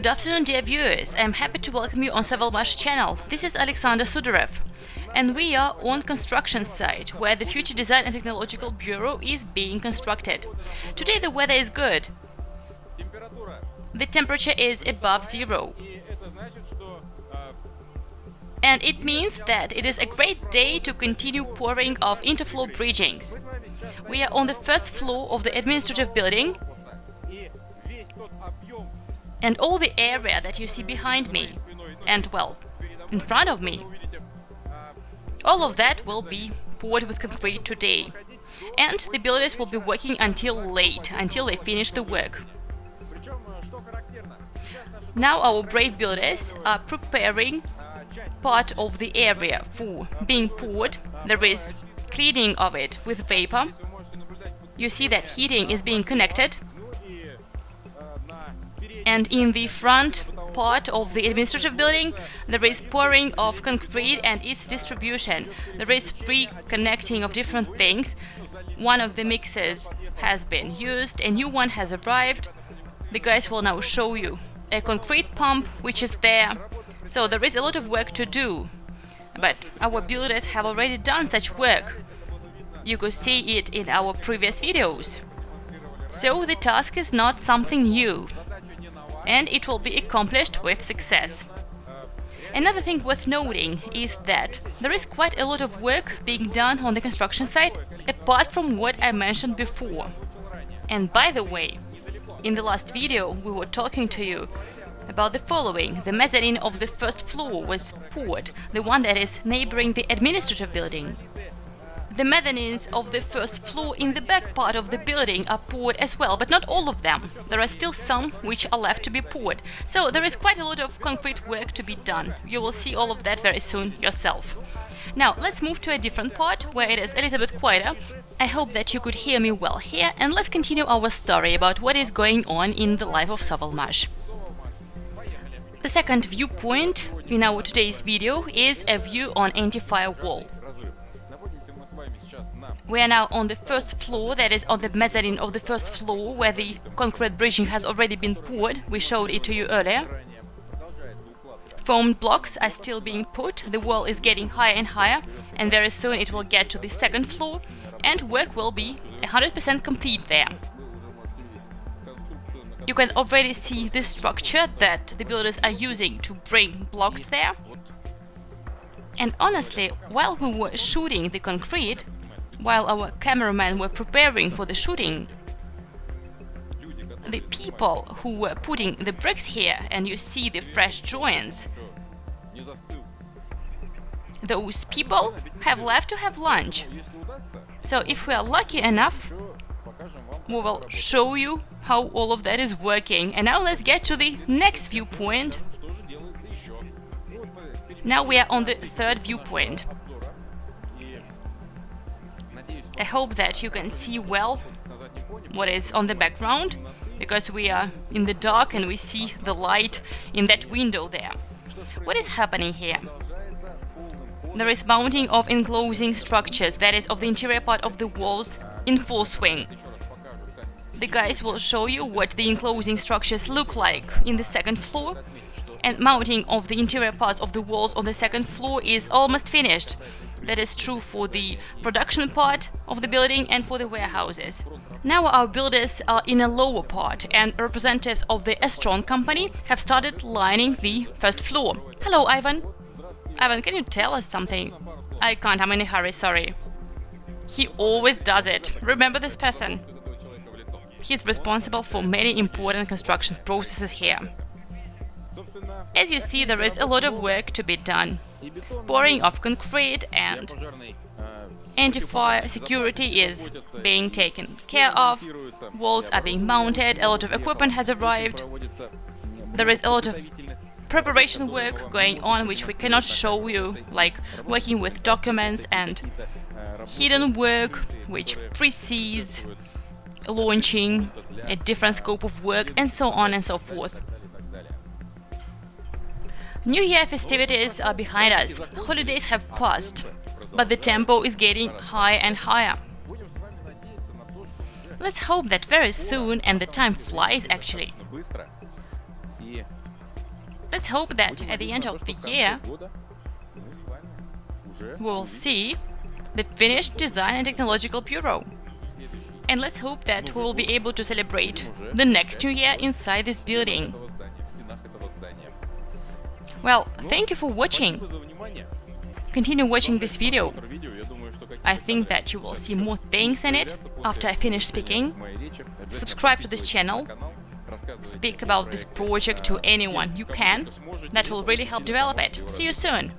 Good afternoon, dear viewers. I am happy to welcome you on Sovelmash channel. This is Alexander Sudarev. And we are on construction site, where the Future Design and Technological Bureau is being constructed. Today the weather is good. The temperature is above zero. And it means that it is a great day to continue pouring of interfloor bridgings. We are on the first floor of the administrative building and all the area that you see behind me and, well, in front of me. All of that will be poured with concrete today. And the builders will be working until late, until they finish the work. Now our brave builders are preparing part of the area for being poured. There is cleaning of it with vapor. You see that heating is being connected and in the front part of the administrative building there is pouring of concrete and its distribution. There is free connecting of different things. One of the mixers has been used, a new one has arrived. The guys will now show you a concrete pump which is there. So there is a lot of work to do. But our builders have already done such work. You could see it in our previous videos. So the task is not something new and it will be accomplished with success. Another thing worth noting is that there is quite a lot of work being done on the construction site apart from what I mentioned before. And by the way, in the last video we were talking to you about the following. The mezzanine of the first floor was poured, the one that is neighboring the administrative building. The mezzanines of the first floor in the back part of the building are poured as well, but not all of them. There are still some which are left to be poured. So there is quite a lot of concrete work to be done. You will see all of that very soon yourself. Now, let's move to a different part, where it is a little bit quieter. I hope that you could hear me well here, and let's continue our story about what is going on in the life of Sovelmash. The second viewpoint in our today's video is a view on anti-fire wall. We are now on the first floor, that is on the mezzanine of the first floor, where the concrete bridging has already been poured. We showed it to you earlier. Foamed blocks are still being put, the wall is getting higher and higher, and very soon it will get to the second floor, and work will be 100% complete there. You can already see the structure that the builders are using to bring blocks there. And honestly, while we were shooting the concrete, while our cameramen were preparing for the shooting, the people who were putting the bricks here, and you see the fresh joints, those people have left to have lunch. So if we are lucky enough, we will show you how all of that is working. And now let's get to the next viewpoint. Now we are on the third viewpoint. I hope that you can see well what is on the background, because we are in the dark and we see the light in that window there. What is happening here? There is mounting of enclosing structures, that is, of the interior part of the walls, in full swing. The guys will show you what the enclosing structures look like in the second floor, and mounting of the interior parts of the walls on the second floor is almost finished. That is true for the production part of the building and for the warehouses. Now our builders are in a lower part and representatives of the Estron company have started lining the first floor. Hello, Ivan. Ivan, can you tell us something? I can't, I'm in a hurry, sorry. He always does it. Remember this person. He's responsible for many important construction processes here. As you see, there is a lot of work to be done. Pouring of concrete and anti-fire security is being taken care of, walls are being mounted, a lot of equipment has arrived, there is a lot of preparation work going on which we cannot show you, like working with documents and hidden work which precedes launching a different scope of work and so on and so forth. New Year festivities are behind us, holidays have passed, but the tempo is getting higher and higher. Let's hope that very soon, and the time flies actually. Let's hope that at the end of the year we will see the finished design and technological bureau. And let's hope that we will be able to celebrate the next New Year inside this building. Well, thank you for watching. Continue watching this video. I think that you will see more things in it after I finish speaking. Subscribe to this channel. Speak about this project to anyone you can. That will really help develop it. See you soon!